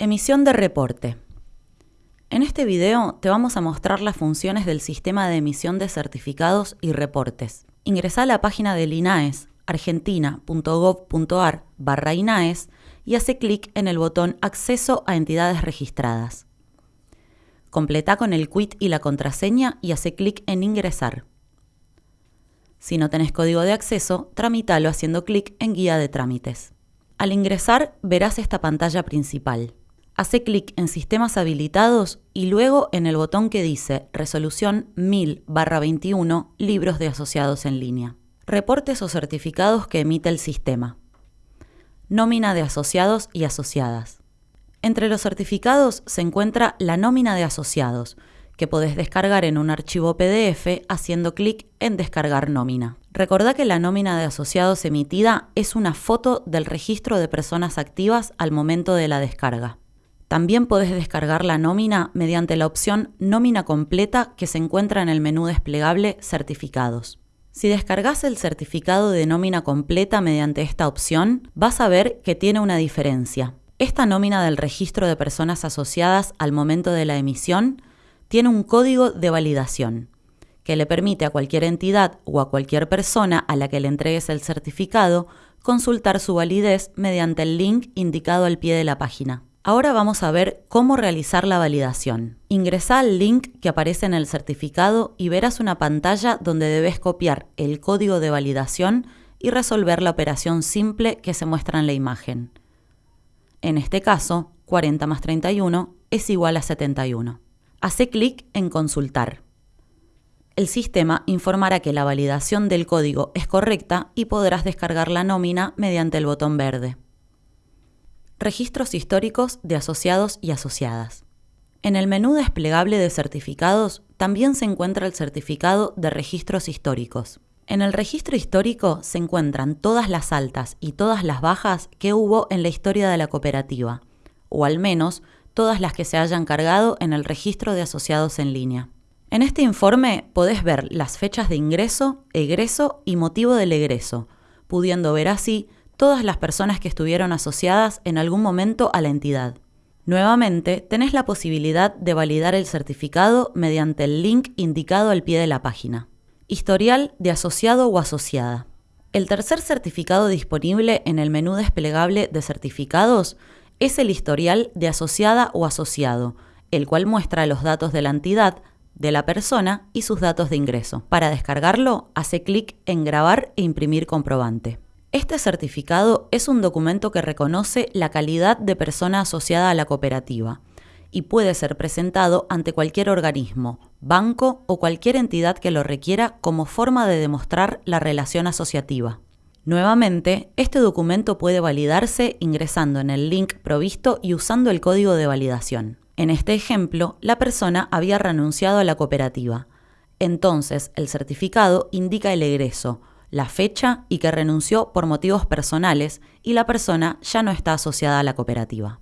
Emisión de reporte. En este video te vamos a mostrar las funciones del sistema de emisión de certificados y reportes. Ingresa a la página del INAES, argentina.gov.ar barra INAES y hace clic en el botón Acceso a entidades registradas. Completa con el quit y la contraseña y hace clic en Ingresar. Si no tenés código de acceso, tramítalo haciendo clic en Guía de trámites. Al ingresar verás esta pantalla principal. Hace clic en Sistemas habilitados y luego en el botón que dice Resolución 1000-21 Libros de asociados en línea. Reportes o certificados que emite el sistema. Nómina de asociados y asociadas. Entre los certificados se encuentra la nómina de asociados, que podés descargar en un archivo PDF haciendo clic en Descargar nómina. Recordá que la nómina de asociados emitida es una foto del registro de personas activas al momento de la descarga. También podés descargar la nómina mediante la opción Nómina completa que se encuentra en el menú desplegable Certificados. Si descargas el certificado de nómina completa mediante esta opción, vas a ver que tiene una diferencia. Esta nómina del registro de personas asociadas al momento de la emisión tiene un código de validación que le permite a cualquier entidad o a cualquier persona a la que le entregues el certificado consultar su validez mediante el link indicado al pie de la página. Ahora vamos a ver cómo realizar la validación. Ingresa al link que aparece en el certificado y verás una pantalla donde debes copiar el código de validación y resolver la operación simple que se muestra en la imagen. En este caso, 40 más 31 es igual a 71. Hace clic en Consultar. El sistema informará que la validación del código es correcta y podrás descargar la nómina mediante el botón verde. Registros históricos de asociados y asociadas. En el menú desplegable de certificados también se encuentra el certificado de registros históricos. En el registro histórico se encuentran todas las altas y todas las bajas que hubo en la historia de la cooperativa, o al menos todas las que se hayan cargado en el registro de asociados en línea. En este informe podés ver las fechas de ingreso, egreso y motivo del egreso, pudiendo ver así todas las personas que estuvieron asociadas en algún momento a la entidad. Nuevamente, tenés la posibilidad de validar el certificado mediante el link indicado al pie de la página. Historial de asociado o asociada. El tercer certificado disponible en el menú desplegable de certificados es el historial de asociada o asociado, el cual muestra los datos de la entidad, de la persona y sus datos de ingreso. Para descargarlo, hace clic en Grabar e imprimir comprobante. Este certificado es un documento que reconoce la calidad de persona asociada a la cooperativa y puede ser presentado ante cualquier organismo, banco o cualquier entidad que lo requiera como forma de demostrar la relación asociativa. Nuevamente, este documento puede validarse ingresando en el link provisto y usando el código de validación. En este ejemplo, la persona había renunciado a la cooperativa. Entonces, el certificado indica el egreso, la fecha y que renunció por motivos personales y la persona ya no está asociada a la cooperativa.